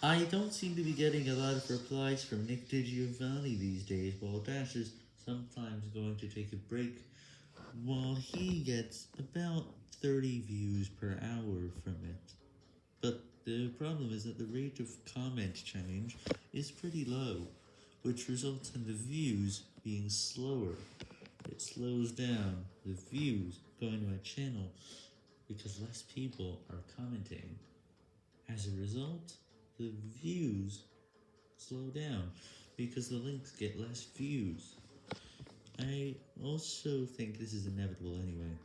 I don't seem to be getting a lot of replies from Nick DiGiovanni these days, while Dash is sometimes going to take a break, while he gets about 30 views per hour from it. But the problem is that the rate of comment change is pretty low, which results in the views being slower. It slows down the views going to my channel because less people are commenting. As a result, the views slow down because the links get less views. I also think this is inevitable anyway.